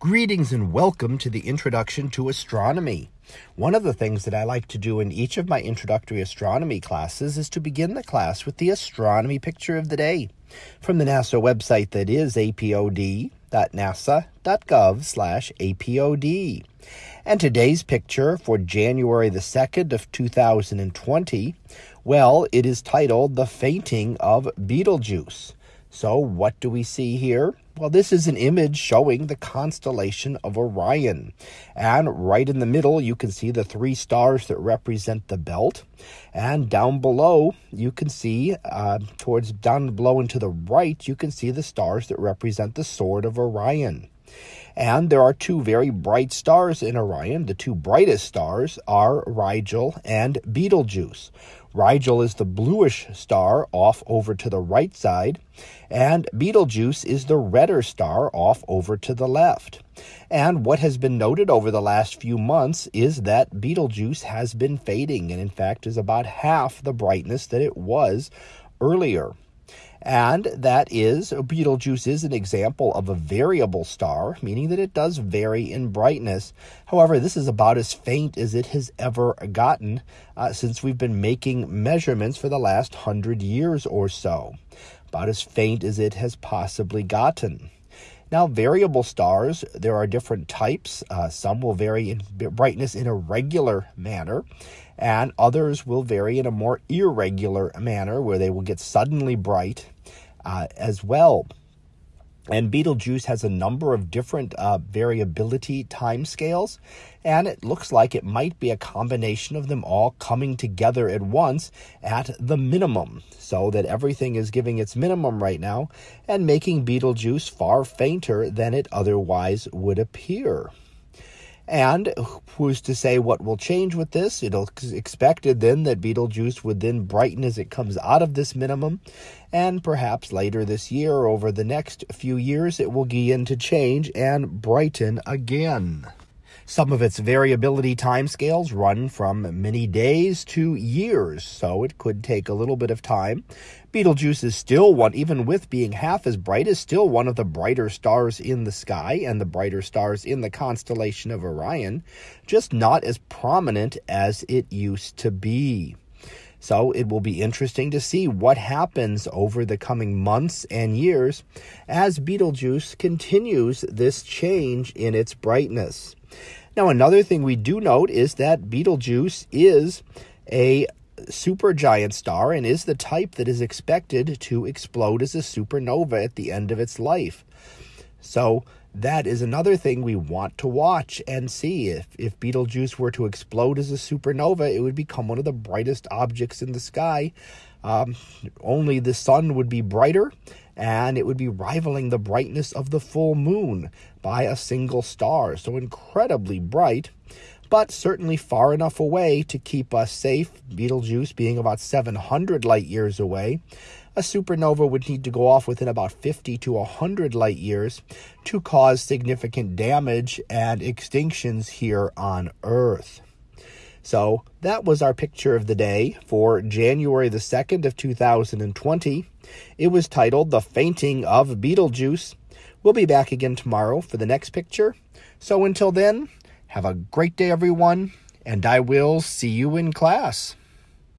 Greetings and welcome to the Introduction to Astronomy. One of the things that I like to do in each of my introductory astronomy classes is to begin the class with the astronomy picture of the day from the NASA website that is apod.nasa.gov/apod. And today's picture for January the 2nd of 2020, well, it is titled The Fainting of Betelgeuse. So, what do we see here? Well, this is an image showing the constellation of Orion. And right in the middle, you can see the three stars that represent the belt. And down below, you can see, uh, towards down below and to the right, you can see the stars that represent the sword of Orion. And there are two very bright stars in Orion. The two brightest stars are Rigel and Betelgeuse. Rigel is the bluish star off over to the right side, and Betelgeuse is the redder star off over to the left. And what has been noted over the last few months is that Betelgeuse has been fading, and in fact is about half the brightness that it was earlier. And that is, Betelgeuse is an example of a variable star, meaning that it does vary in brightness. However, this is about as faint as it has ever gotten uh, since we've been making measurements for the last hundred years or so. About as faint as it has possibly gotten. Now, variable stars, there are different types. Uh, some will vary in brightness in a regular manner, and others will vary in a more irregular manner where they will get suddenly bright uh, as well. And Betelgeuse has a number of different uh, variability timescales, and it looks like it might be a combination of them all coming together at once at the minimum, so that everything is giving its minimum right now and making Betelgeuse far fainter than it otherwise would appear. And who's to say what will change with this? It'll expected then that Betelgeuse would then brighten as it comes out of this minimum, and perhaps later this year over the next few years it will begin to change and brighten again. Some of its variability timescales run from many days to years, so it could take a little bit of time. Betelgeuse is still one, even with being half as bright, is still one of the brighter stars in the sky and the brighter stars in the constellation of Orion, just not as prominent as it used to be. So it will be interesting to see what happens over the coming months and years as Betelgeuse continues this change in its brightness. Now, another thing we do note is that Betelgeuse is a supergiant star and is the type that is expected to explode as a supernova at the end of its life. So, that is another thing we want to watch and see. If, if Betelgeuse were to explode as a supernova, it would become one of the brightest objects in the sky. Um, only the sun would be brighter, and it would be rivaling the brightness of the full moon by a single star. So incredibly bright, but certainly far enough away to keep us safe. Betelgeuse being about 700 light years away. A supernova would need to go off within about 50 to 100 light years to cause significant damage and extinctions here on Earth. So that was our picture of the day for January the 2nd of 2020. It was titled The Fainting of Betelgeuse. We'll be back again tomorrow for the next picture. So until then, have a great day, everyone, and I will see you in class.